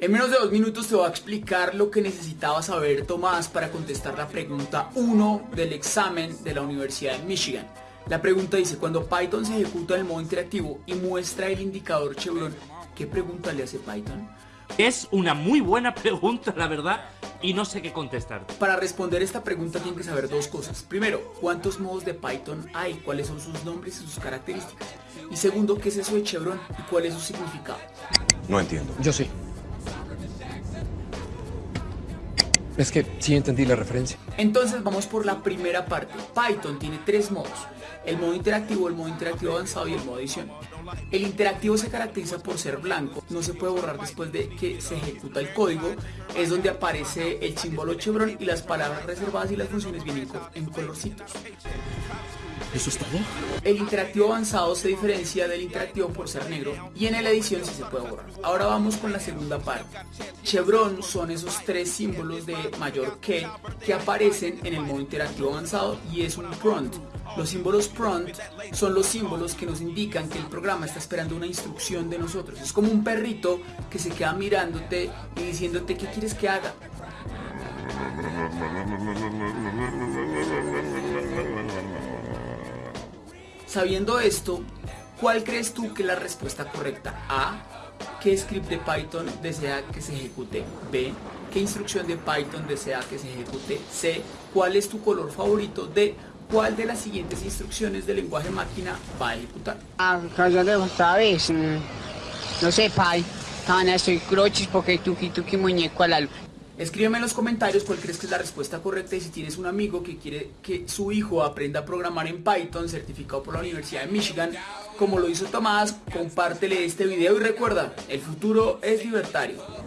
En menos de dos minutos te voy a explicar lo que necesitaba saber Tomás para contestar la pregunta 1 del examen de la Universidad de Michigan. La pregunta dice, cuando Python se ejecuta en el modo interactivo y muestra el indicador chevron, ¿qué pregunta le hace Python? Es una muy buena pregunta, la verdad, y no sé qué contestar. Para responder esta pregunta tienen que saber dos cosas. Primero, ¿cuántos modos de Python hay? ¿Cuáles son sus nombres y sus características? Y segundo, ¿qué es eso de chevron y cuál es su significado? No entiendo. Yo sí. Es que sí entendí la referencia. Entonces vamos por la primera parte. Python tiene tres modos. El modo interactivo, el modo interactivo avanzado y el modo edición. El interactivo se caracteriza por ser blanco, no se puede borrar después de que se ejecuta el código, es donde aparece el símbolo chevron y las palabras reservadas y las funciones vienen en colorcitos. ¿Eso es todo? El interactivo avanzado se diferencia del interactivo por ser negro y en la edición sí se puede borrar. Ahora vamos con la segunda parte. Chevron son esos tres símbolos de mayor que que aparecen en el modo interactivo avanzado y es un prompt. Los símbolos prompt son los símbolos que nos indican que el programa está esperando una instrucción de nosotros. Es como un perrito que se queda mirándote y diciéndote qué quieres que haga. Sabiendo esto, ¿cuál crees tú que es la respuesta correcta? A. ¿Qué script de Python desea que se ejecute? B. ¿Qué instrucción de Python desea que se ejecute? C. ¿Cuál es tu color favorito? D. ¿Cuál de las siguientes instrucciones del lenguaje máquina va a ejecutar? Ah, sabes, mm, no sé, Pai, Tana, estoy crochis porque tuki tuki muñeco a la luz. Escríbeme en los comentarios cuál crees que es la respuesta correcta y si tienes un amigo que quiere que su hijo aprenda a programar en Python certificado por la Universidad de Michigan, como lo hizo Tomás, compártele este video y recuerda, el futuro es libertario.